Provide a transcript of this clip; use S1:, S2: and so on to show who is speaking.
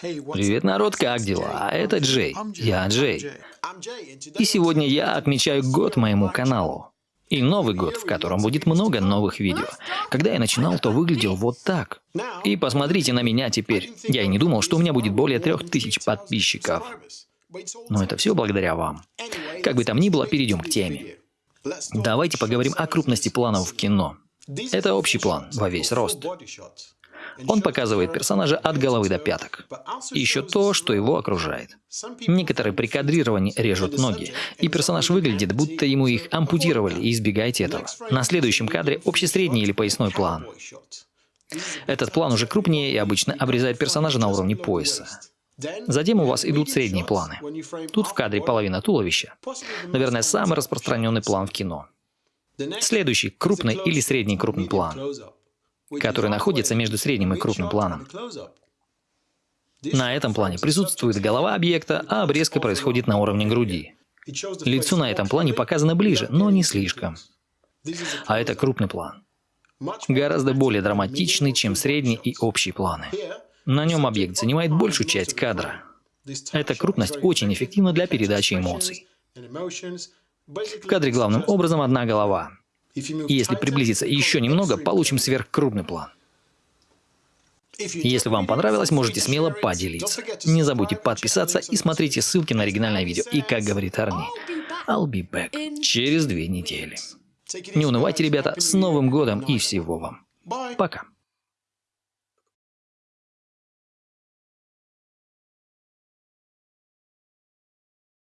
S1: Привет, народ, как дела? Это Джей. Я Джей. И сегодня я отмечаю год моему каналу. И Новый год, в котором будет много новых видео. Когда я начинал, то выглядел вот так. И посмотрите на меня теперь. Я и не думал, что у меня будет более трех тысяч подписчиков. Но это все благодаря вам. Как бы там ни было, перейдем к теме. Давайте поговорим о крупности планов в кино. Это общий план во весь рост. Он показывает персонажа от головы до пяток. И еще то, что его окружает. Некоторые при кадрировании режут ноги, и персонаж выглядит, будто ему их ампутировали, и избегайте этого. На следующем кадре общий средний или поясной план. Этот план уже крупнее и обычно обрезает персонажа на уровне пояса. Затем у вас идут средние планы. Тут в кадре половина туловища. Наверное, самый распространенный план в кино. Следующий – крупный или средний крупный план который находится между средним и крупным планом. На этом плане присутствует голова объекта, а обрезка происходит на уровне груди. Лицо на этом плане показано ближе, но не слишком. А это крупный план. Гораздо более драматичный, чем средний и общий планы. На нем объект занимает большую часть кадра. Эта крупность очень эффективна для передачи эмоций. В кадре главным образом одна голова. И если приблизиться еще немного, получим сверхкрупный план. Если вам понравилось, можете смело поделиться. Не забудьте подписаться и смотрите ссылки на оригинальное видео. И как говорит Арни, I'll be back через две недели. Не унывайте, ребята, с Новым годом и всего вам. Пока.